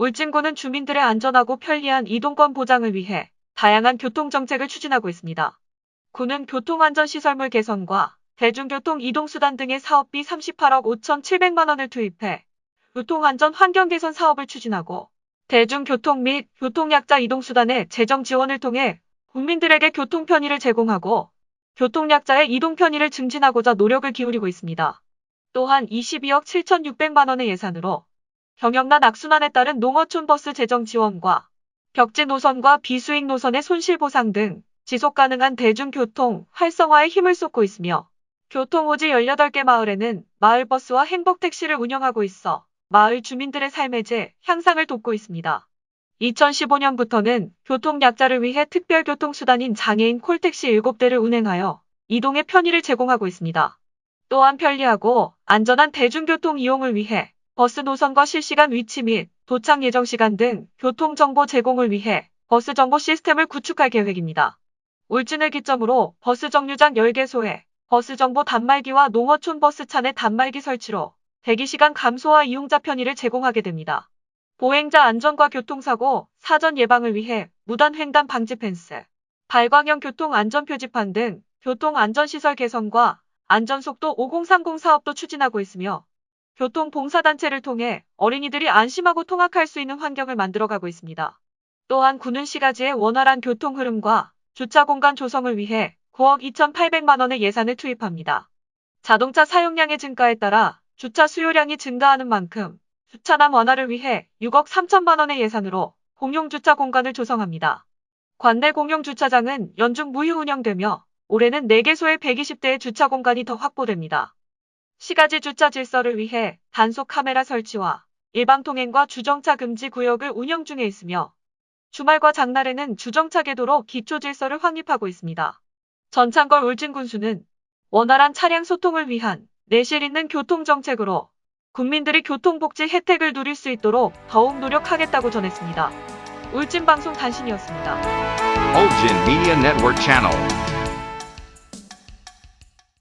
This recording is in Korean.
울진군은 주민들의 안전하고 편리한 이동권 보장을 위해 다양한 교통정책을 추진하고 있습니다. 군은 교통안전시설물 개선과 대중교통 이동수단 등의 사업비 38억 5천7백만 원을 투입해 교통안전 환경 개선 사업을 추진하고 대중교통 및 교통약자 이동수단의 재정 지원을 통해 국민들에게 교통 편의를 제공하고 교통약자의 이동 편의를 증진하고자 노력을 기울이고 있습니다. 또한 22억 7천6백만 원의 예산으로 경영난 악순환에 따른 농어촌 버스 재정 지원과 벽지 노선과 비수익 노선의 손실 보상 등 지속 가능한 대중교통 활성화에 힘을 쏟고 있으며 교통오지 18개 마을에는 마을버스와 행복택시를 운영하고 있어 마을 주민들의 삶의 질 향상을 돕고 있습니다. 2015년부터는 교통약자를 위해 특별교통수단인 장애인 콜택시 7대를 운행하여 이동의 편의를 제공하고 있습니다. 또한 편리하고 안전한 대중교통 이용을 위해 버스 노선과 실시간 위치 및 도착 예정 시간 등 교통정보 제공을 위해 버스 정보 시스템을 구축할 계획입니다. 울진을 기점으로 버스 정류장 10개소에 버스 정보 단말기와 농어촌 버스 차내 단말기 설치로 대기시간 감소와 이용자 편의를 제공하게 됩니다. 보행자 안전과 교통사고, 사전 예방을 위해 무단 횡단 방지 펜스, 발광형 교통 안전 표지판 등 교통 안전시설 개선과 안전속도 5030 사업도 추진하고 있으며 교통 봉사단체를 통해 어린이들이 안심하고 통학할 수 있는 환경을 만들어가고 있습니다. 또한 군은 시가지의 원활한 교통 흐름과 주차 공간 조성을 위해 9억 2,800만 원의 예산을 투입합니다. 자동차 사용량의 증가에 따라 주차 수요량이 증가하는 만큼 주차난 완화를 위해 6억 3천만 원의 예산으로 공용 주차 공간을 조성합니다. 관내 공용 주차장은 연중 무휴 운영되며 올해는 4개소의 120대의 주차 공간이 더 확보됩니다. 시가지 주차 질서를 위해 단속 카메라 설치와 일방 통행과 주정차 금지 구역을 운영 중에 있으며 주말과 장날에는 주정차 궤도로 기초 질서를 확립하고 있습니다. 전창걸 울진군수는 원활한 차량 소통을 위한 내실 있는 교통정책으로 국민들이 교통복지 혜택을 누릴 수 있도록 더욱 노력하겠다고 전했습니다. 울진방송 단신이었습니다. Ulgin Media Network Channel.